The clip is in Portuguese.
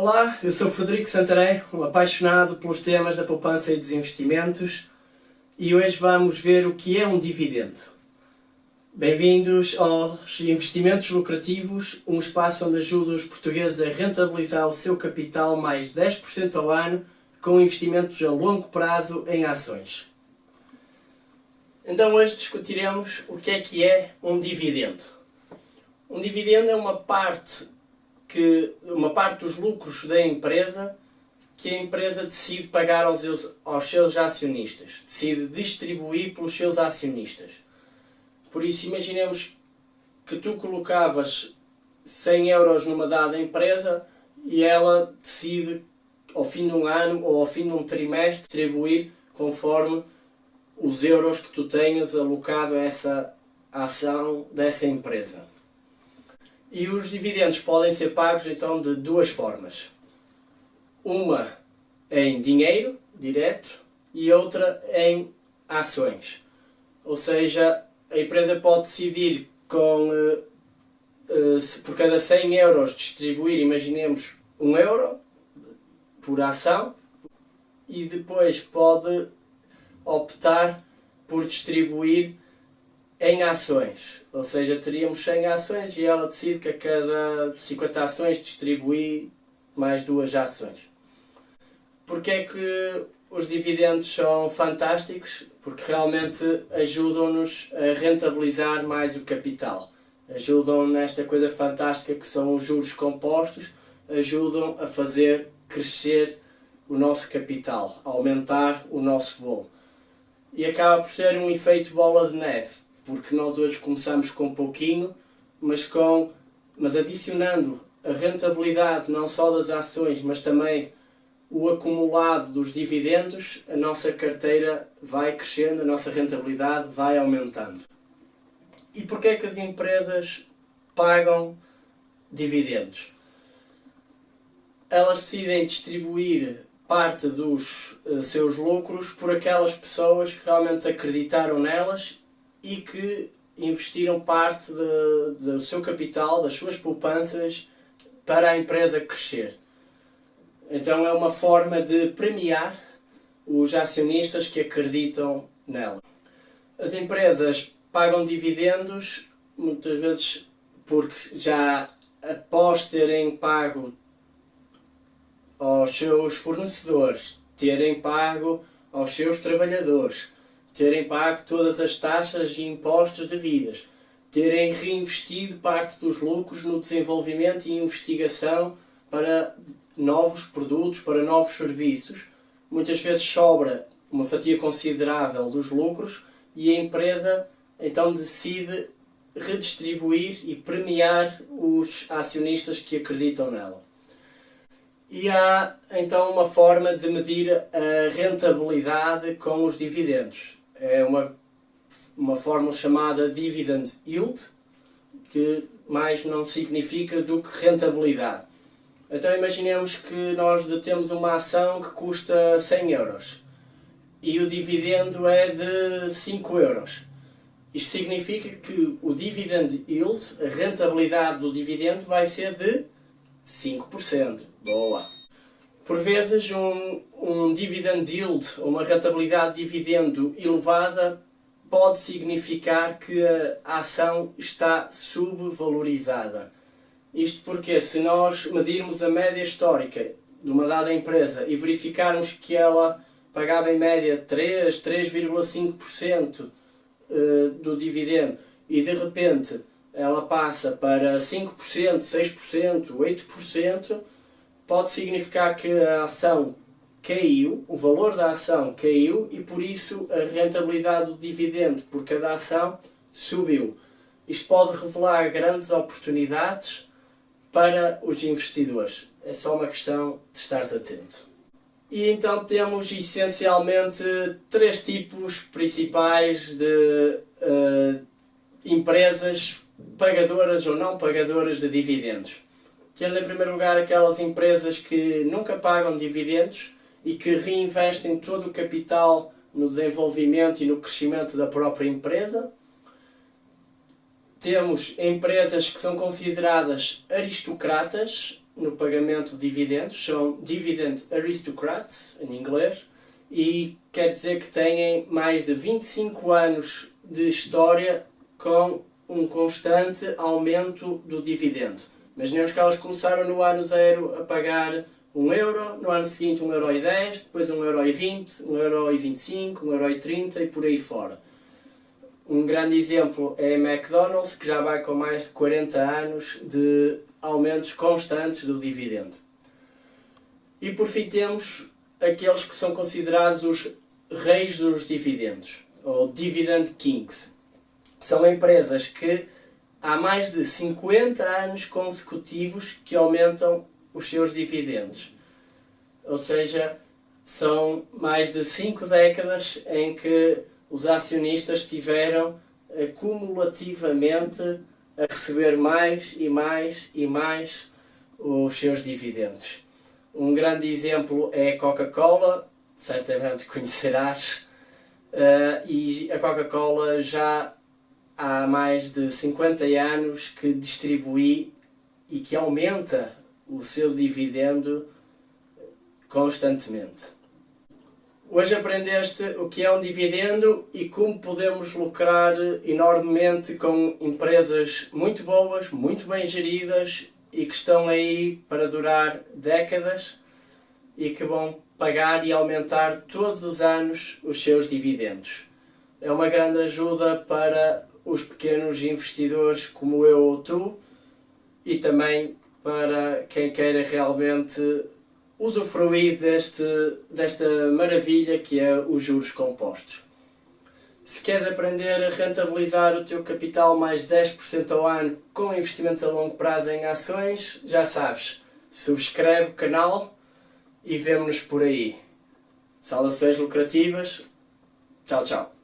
Olá, eu sou Frederico Santarém, um apaixonado pelos temas da poupança e dos investimentos e hoje vamos ver o que é um dividendo. Bem-vindos aos Investimentos Lucrativos, um espaço onde ajuda os portugueses a rentabilizar o seu capital mais 10% ao ano com investimentos a longo prazo em ações. Então hoje discutiremos o que é que é um dividendo. Um dividendo é uma parte que uma parte dos lucros da empresa que a empresa decide pagar aos, aos seus acionistas, decide distribuir pelos seus acionistas. Por isso, imaginemos que tu colocavas 100 euros numa dada empresa e ela decide, ao fim de um ano ou ao fim de um trimestre, distribuir conforme os euros que tu tenhas alocado a essa ação dessa empresa. E os dividendos podem ser pagos então de duas formas. Uma em dinheiro, direto, e outra em ações. Ou seja, a empresa pode decidir com, uh, uh, por cada 100 euros distribuir, imaginemos, 1 euro por ação, e depois pode optar por distribuir em ações. Ou seja, teríamos 100 ações e ela decide que a cada 50 ações distribui mais duas ações. Porquê é que os dividendos são fantásticos? Porque realmente ajudam-nos a rentabilizar mais o capital. Ajudam nesta coisa fantástica que são os juros compostos, ajudam a fazer crescer o nosso capital, aumentar o nosso bolo. E acaba por ser um efeito bola de neve porque nós hoje começamos com pouquinho, mas, com, mas adicionando a rentabilidade não só das ações, mas também o acumulado dos dividendos, a nossa carteira vai crescendo, a nossa rentabilidade vai aumentando. E porquê é que as empresas pagam dividendos? Elas decidem distribuir parte dos uh, seus lucros por aquelas pessoas que realmente acreditaram nelas e que investiram parte de, do seu capital, das suas poupanças, para a empresa crescer. Então é uma forma de premiar os acionistas que acreditam nela. As empresas pagam dividendos muitas vezes porque já após terem pago aos seus fornecedores, terem pago aos seus trabalhadores, terem pago todas as taxas e impostos devidas, terem reinvestido parte dos lucros no desenvolvimento e investigação para novos produtos, para novos serviços. Muitas vezes sobra uma fatia considerável dos lucros e a empresa então decide redistribuir e premiar os acionistas que acreditam nela. E há então uma forma de medir a rentabilidade com os dividendos é uma, uma fórmula chamada Dividend Yield, que mais não significa do que rentabilidade. Então imaginemos que nós detemos uma ação que custa 100 euros e o dividendo é de 5 euros. Isto significa que o dividend yield, a rentabilidade do dividendo, vai ser de 5%. Boa! Por vezes, um, um dividend yield, uma rentabilidade de dividendo elevada, pode significar que a ação está subvalorizada. Isto porque, se nós medirmos a média histórica de uma dada empresa e verificarmos que ela pagava em média 3, 3,5% eh, do dividendo e de repente ela passa para 5%, 6%, 8%, pode significar que a ação caiu, o valor da ação caiu e por isso a rentabilidade do dividendo por cada ação subiu. Isto pode revelar grandes oportunidades para os investidores. É só uma questão de estar atento. E então temos essencialmente três tipos principais de uh, empresas pagadoras ou não pagadoras de dividendos. Temos em primeiro lugar aquelas empresas que nunca pagam dividendos e que reinvestem todo o capital no desenvolvimento e no crescimento da própria empresa. Temos empresas que são consideradas aristocratas, no pagamento de dividendos, são Dividend Aristocrats, em inglês, e quer dizer que têm mais de 25 anos de história com um constante aumento do dividendo. Imaginemos que elas começaram no ano zero a pagar 1 euro, no ano seguinte 1 euro e 10, depois 1 euro e 20, 1 euro e 25, 1 euro e 30 e por aí fora. Um grande exemplo é a McDonald's, que já vai com mais de 40 anos de aumentos constantes do dividendo. E por fim temos aqueles que são considerados os reis dos dividendos, ou Dividend Kings. São empresas que há mais de 50 anos consecutivos que aumentam os seus dividendos. Ou seja, são mais de 5 décadas em que os acionistas tiveram acumulativamente a receber mais e mais e mais os seus dividendos. Um grande exemplo é a Coca-Cola, certamente conhecerás, uh, e a Coca-Cola já há mais de 50 anos que distribui e que aumenta o seu dividendo constantemente. Hoje aprendeste o que é um dividendo e como podemos lucrar enormemente com empresas muito boas, muito bem geridas e que estão aí para durar décadas e que vão pagar e aumentar todos os anos os seus dividendos. É uma grande ajuda para os pequenos investidores como eu ou tu e também para quem queira realmente usufruir deste, desta maravilha que é os juros compostos. Se queres aprender a rentabilizar o teu capital mais 10% ao ano com investimentos a longo prazo em ações, já sabes, subscreve o canal e vemo-nos por aí. Saudações lucrativas. Tchau, tchau.